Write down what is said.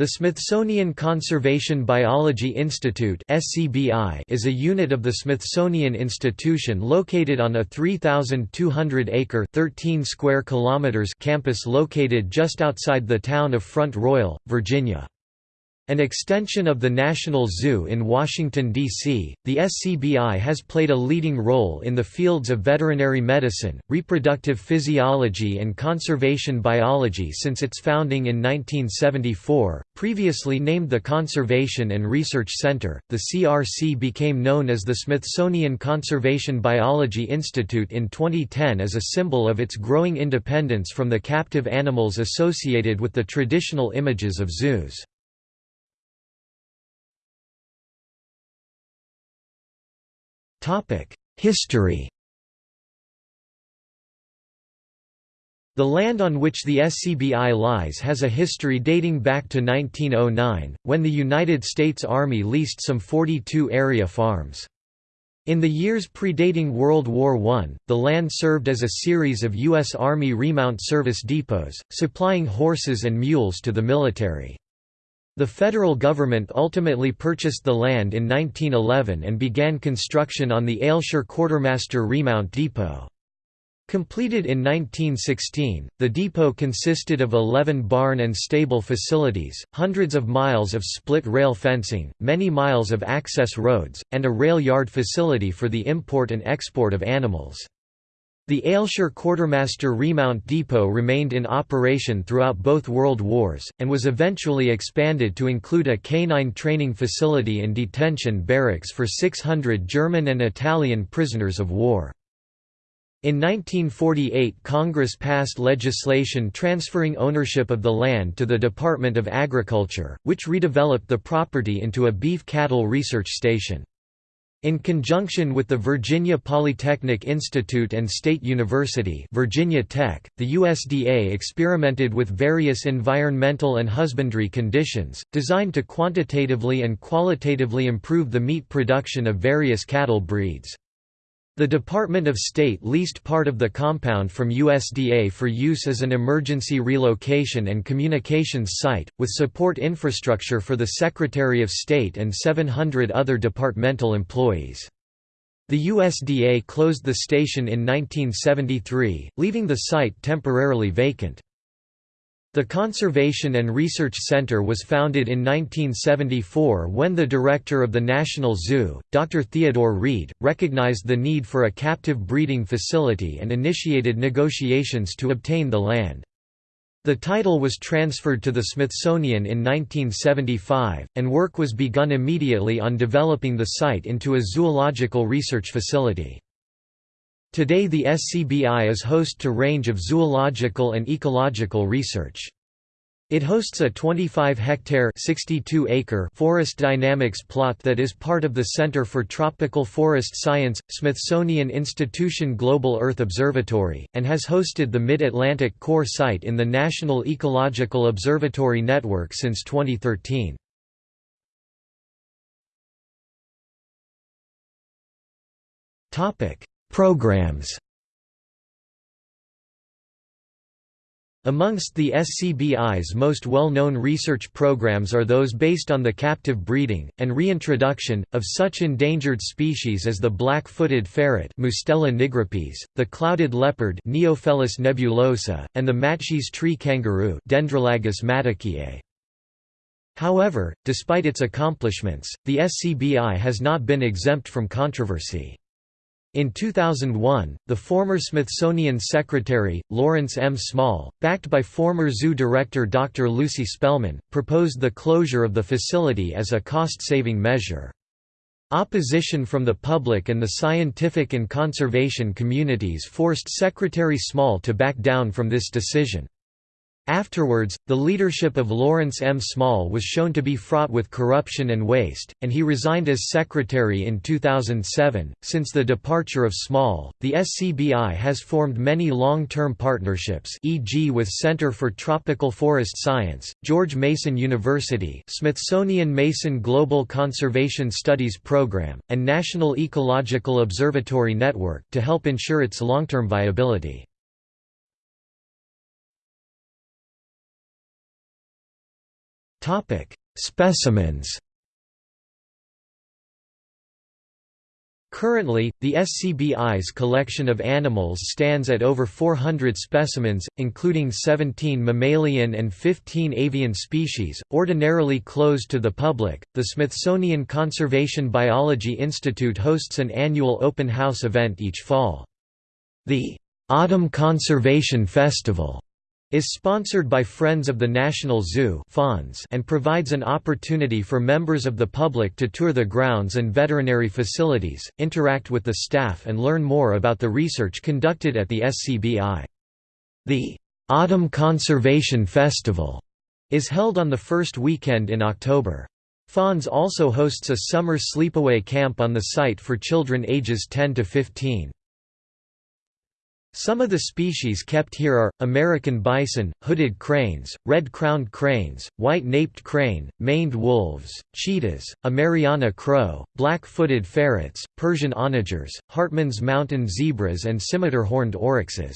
The Smithsonian Conservation Biology Institute is a unit of the Smithsonian Institution located on a 3,200-acre campus located just outside the town of Front Royal, Virginia. An extension of the National Zoo in Washington, D.C., the SCBI has played a leading role in the fields of veterinary medicine, reproductive physiology and conservation biology since its founding in 1974. Previously named the Conservation and Research Center, the CRC became known as the Smithsonian Conservation Biology Institute in 2010 as a symbol of its growing independence from the captive animals associated with the traditional images of zoos. History The land on which the SCBI lies has a history dating back to 1909, when the United States Army leased some 42 area farms. In the years predating World War I, the land served as a series of U.S. Army remount service depots, supplying horses and mules to the military. The federal government ultimately purchased the land in 1911 and began construction on the Aylshire Quartermaster Remount Depot. Completed in 1916, the depot consisted of 11 barn and stable facilities, hundreds of miles of split rail fencing, many miles of access roads, and a rail yard facility for the import and export of animals. The Aylshire Quartermaster Remount Depot remained in operation throughout both World Wars, and was eventually expanded to include a canine training facility and detention barracks for 600 German and Italian prisoners of war. In 1948 Congress passed legislation transferring ownership of the land to the Department of Agriculture, which redeveloped the property into a beef cattle research station. In conjunction with the Virginia Polytechnic Institute and State University Virginia Tech, the USDA experimented with various environmental and husbandry conditions, designed to quantitatively and qualitatively improve the meat production of various cattle breeds. The Department of State leased part of the compound from USDA for use as an emergency relocation and communications site, with support infrastructure for the Secretary of State and 700 other departmental employees. The USDA closed the station in 1973, leaving the site temporarily vacant. The Conservation and Research Center was founded in 1974 when the director of the National Zoo, Dr. Theodore Reed, recognized the need for a captive breeding facility and initiated negotiations to obtain the land. The title was transferred to the Smithsonian in 1975, and work was begun immediately on developing the site into a zoological research facility. Today the SCBI is host to range of zoological and ecological research. It hosts a 25-hectare (62-acre) forest dynamics plot that is part of the Center for Tropical Forest Science, Smithsonian Institution Global Earth Observatory, and has hosted the Mid-Atlantic Core Site in the National Ecological Observatory Network since 2013. Programs Amongst the SCBI's most well-known research programs are those based on the captive breeding, and reintroduction, of such endangered species as the black-footed ferret Mustela nigripes, the clouded leopard Neofelis nebulosa, and the matschie's tree kangaroo Dendrolagus. However, despite its accomplishments, the SCBI has not been exempt from controversy. In 2001, the former Smithsonian Secretary, Lawrence M. Small, backed by former zoo director Dr. Lucy Spellman, proposed the closure of the facility as a cost-saving measure. Opposition from the public and the scientific and conservation communities forced Secretary Small to back down from this decision. Afterwards, the leadership of Lawrence M. Small was shown to be fraught with corruption and waste, and he resigned as secretary in 2007. Since the departure of Small, the SCBI has formed many long term partnerships, e.g., with Center for Tropical Forest Science, George Mason University, Smithsonian Mason Global Conservation Studies Program, and National Ecological Observatory Network to help ensure its long term viability. Specimens Currently, the SCBI's collection of animals stands at over 400 specimens, including 17 mammalian and 15 avian species, ordinarily closed to the public. The Smithsonian Conservation Biology Institute hosts an annual open house event each fall. The Autumn Conservation Festival is sponsored by Friends of the National Zoo and provides an opportunity for members of the public to tour the grounds and veterinary facilities, interact with the staff and learn more about the research conducted at the SCBI. The Autumn Conservation Festival is held on the first weekend in October. FONZ also hosts a summer sleepaway camp on the site for children ages 10 to 15. Some of the species kept here are, American bison, hooded cranes, red-crowned cranes, white-naped crane, maned wolves, cheetahs, a Mariana crow, black-footed ferrets, Persian onagers, Hartmann's mountain zebras and scimitar-horned oryxes.